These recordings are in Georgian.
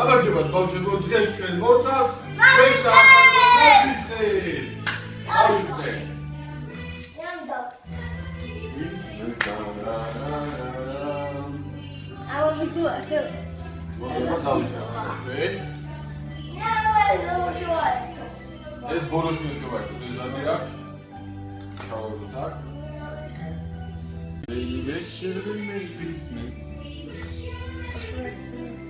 გამარჯობათ ბავშვებო, დღეს ჩვენ მოვწავთ ჩვენს ახალგაზრდებს. გავიხსნე. აუ მიგო, დო. მოგვიანებით გავიხსნე. ჩვენ ეს ბოლოში შევაჭროთ, ეს ზამი რა? ჩავერდოთ აქ. Merry Christmas. Merry Christmas.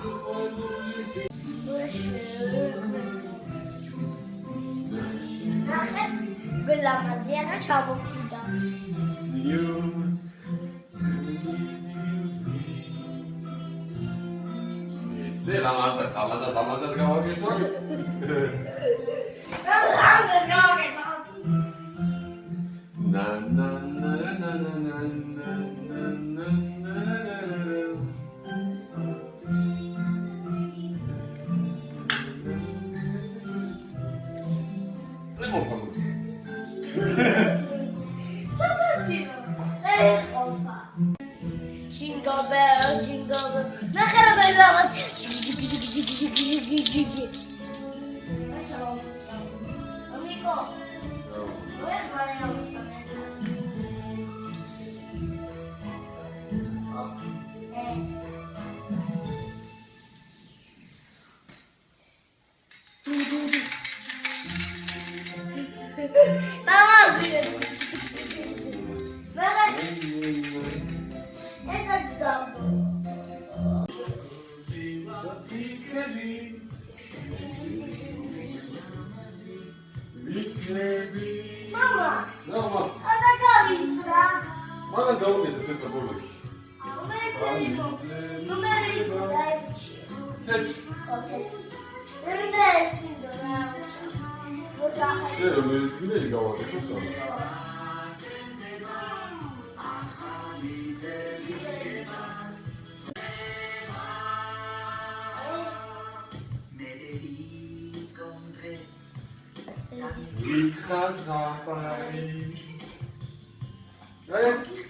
სიყვარულის ნახეთ ვლამაზი არა ჩამოვკიდა ზე ლამაზა ლამაზა ლამაზა გავაკეთო ლამაზა გავაკეთო ნა ნა ნა ნა ნა ნა bells, jingle bells, jingle bells. Zaccaro dai la Amico, vuoi fare la vostra Vamos, ciągnie do tego bólu. Numery dajcie. Ryderskim do nauczania. Szczerze, my gdzieś gała, to co? Tam? Witka zapali. Ej!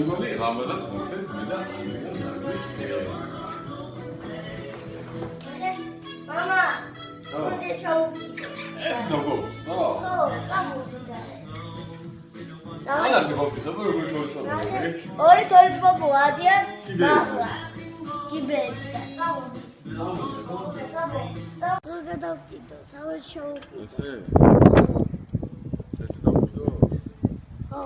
მეგონი რამოდაც მოხდეთ მე და მამა მოდე შავ დაგო აა ანა გობი ზაბა როგორ თორწავე ორი თორის ბობო ადიან ახლა კიბედა წავო გადავკიდო, თავად შევუკიდო. ესე? ესე დავკიდო? ხო.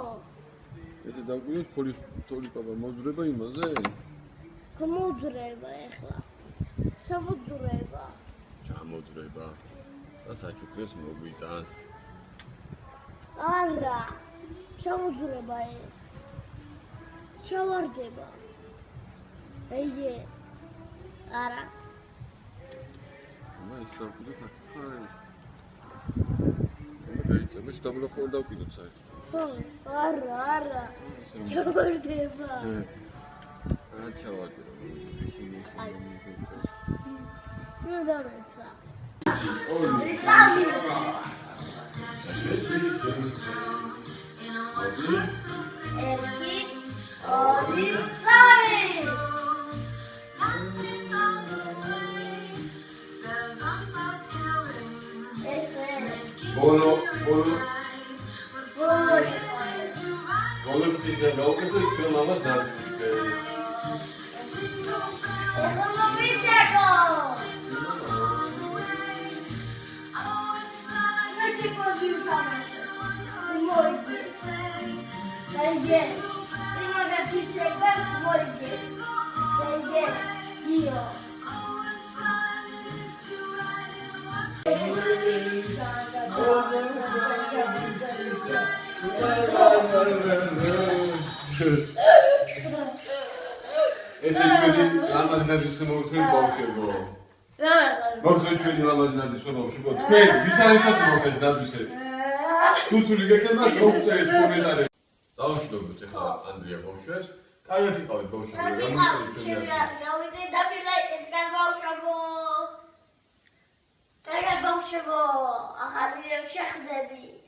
ესე დაგვიოთ ფოლის თოლიკაბა მოძრება იმაზე? გამოძრება ეხლა. ჩამოძრება. ჩამოძრება. და საჩუქრეს მოგვიტანს. არა. ჩამოძრება ეს. ჩავარდება. ეიე. არა. მე ისევ კიდე გაკითხარი. მე გაიწევ, მე დავვლახო და დავკიდოთ საერთოდ. Arra arra. Çok ördüğe bak. Evet. Ben çavak. Ay. Şunu da mesela. Erkek Arif Sari. Bono. I'm gonna Będzie, nie mogę pisać bez mordy. ჩვენი მამას ნაძვისკე მოვთხრით ბავშვებო. მოგწე ჩვენი მამას ნაძვისკე ბავშვებო. თქვენ ვისაერთოდ მოვთხრით ნაძვისკე. თუ სული გეკება მოგწერეთ კომენტარებში. დავაშლობთ ახლა ანდრია ბავშვებს. კარგად იყავით ბავშვები. ჩემი ჩვენი არ გავიდე და მილაიკეთ კარ ბავშვებო. კარგად ბავშვებო, ახალი შეხვდები.